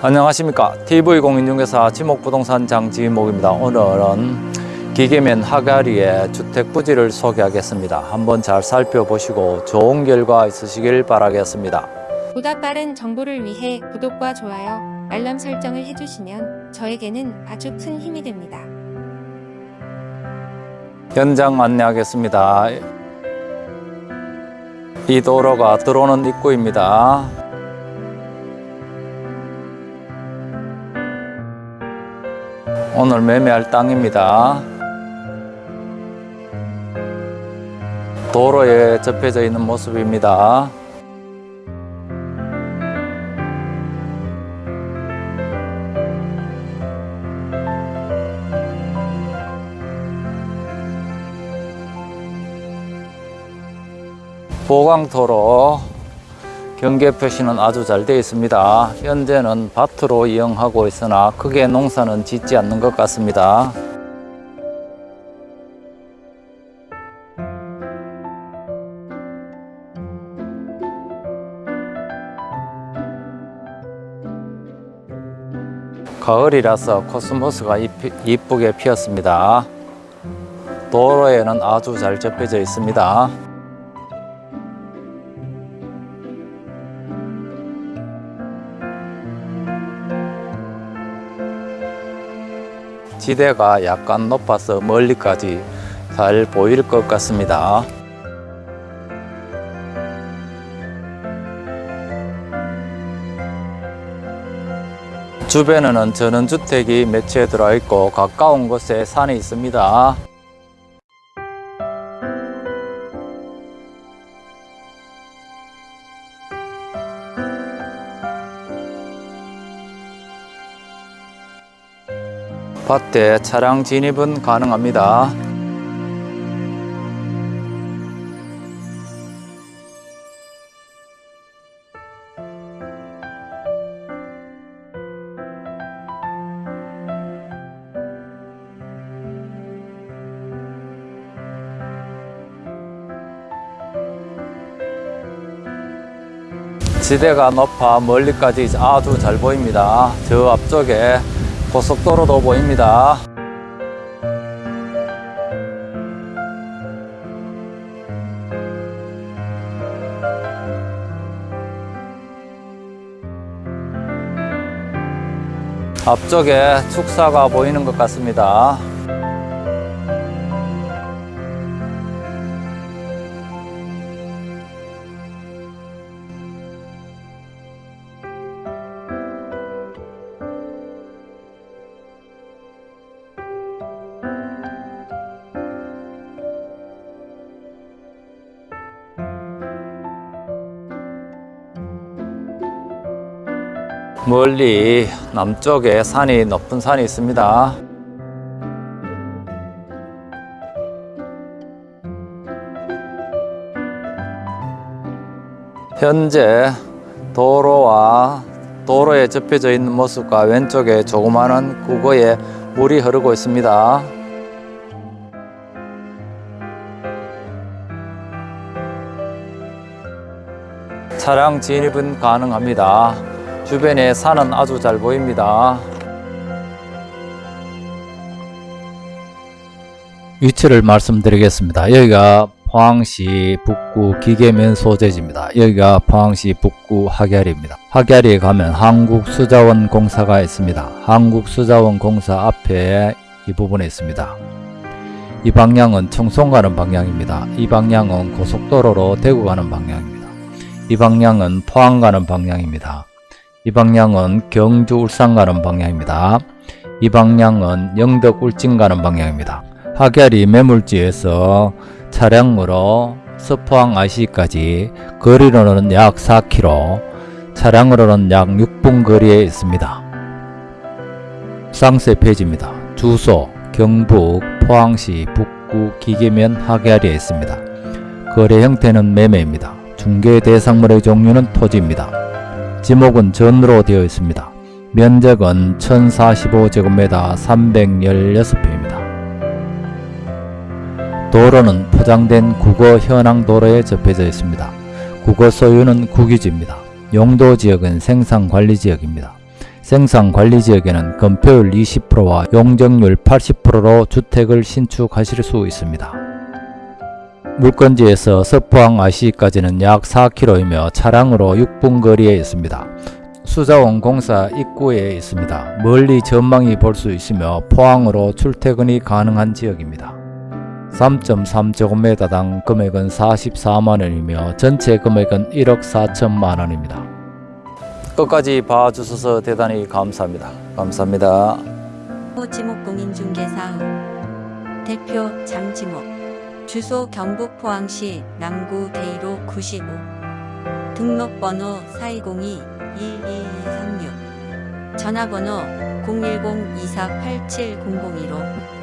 안녕하십니까. TV공인중개사 지목부동산 장지목입니다. 오늘은 기계면 하가리의 주택 부지를 소개하겠습니다. 한번 잘 살펴보시고 좋은 결과 있으시길 바라겠습니다. 보다 빠른 정보를 위해 구독과 좋아요, 알람 설정을 해주시면 저에게는 아주 큰 힘이 됩니다. 현장 안내하겠습니다. 이 도로가 들어오는 입구입니다 오늘 매매할 땅입니다. 도로에 접혀져 있는 모습입니다. 보강도로 경계 표시는 아주 잘 되어 있습니다. 현재는 밭으로 이용하고 있으나 크게 농사는 짓지 않는 것 같습니다. 가을이라서 코스모스가 이쁘- 이쁘게 피었습니다. 도로에는 아주 잘 접혀져 있습니다. 지대가 약간 높아서 멀리까지 잘 보일 것 같습니다. 주변에는 전원주택이 몇 채 들어 있고 가까운 곳에 산이 있습니다. 밭에 차량 진입은 가능합니다. 지대가 높아 멀리까지 아주 잘 보입니다. 저 앞쪽에 고속도로도 보입니다. 앞쪽에 축사가 보이는 것 같습니다. 멀리 남쪽에 산이 높은 산이 있습니다. 현재 도로와 도로에 접혀져 있는 모습과 왼쪽에 조그마한 구거에 물이 흐르고 있습니다. 차량 진입은 가능합니다. 주변에 산은 아주 잘 보입니다. 위치를 말씀드리겠습니다. 여기가 포항시 북구 기계면 소재지입니다. 여기가 포항시 북구 하계리입니다. 하계리에 가면 한국수자원 공사가 있습니다. 한국수자원 공사 앞에 이 부분에 있습니다. 이 방향은 청송 가는 방향입니다. 이 방향은 고속도로로 대구 가는 방향입니다. 이 방향은 포항 가는 방향입니다. 이 방향은 경주 울산 가는 방향입니다. 이 방향은 영덕 울진 가는 방향입니다. 하계리 매물지에서 차량으로 서포항 IC까지 거리로는 약 4km, 차량으로는 약 6분 거리에 있습니다. 상세 페이지입니다. 주소 경북 포항시 북구 기계면 하계리에 있습니다. 거래 형태는 매매입니다. 중개 대상물의 종류는 토지입니다. 지목은 전으로 되어 있습니다. 면적은 1045제곱미터 316평입니다. 도로는 포장된 국어 현황 도로에 접해져 있습니다. 국어 소유는 국유지입니다. 용도 지역은 생산관리 지역입니다. 생산 관리 지역에는 건폐율 20%와 용적률 80%로 주택을 신축하실 수 있습니다. 물건지에서 서포항 IC까지는 약 4km이며 차량으로 6분 거리에 있습니다. 수자원 공사 입구에 있습니다. 멀리 전망이 볼 수 있으며 포항으로 출퇴근이 가능한 지역입니다. 3.3제곱미터당 금액은 44만원이며 전체 금액은 1억 4천만 원입니다. 끝까지 봐주셔서 대단히 감사합니다. 감사합니다. 지목 공인중개사업 대표 장지목 주소 경북 포항시 남구 대이로 95 등록번호 4202-12236 전화번호 010-2487-001로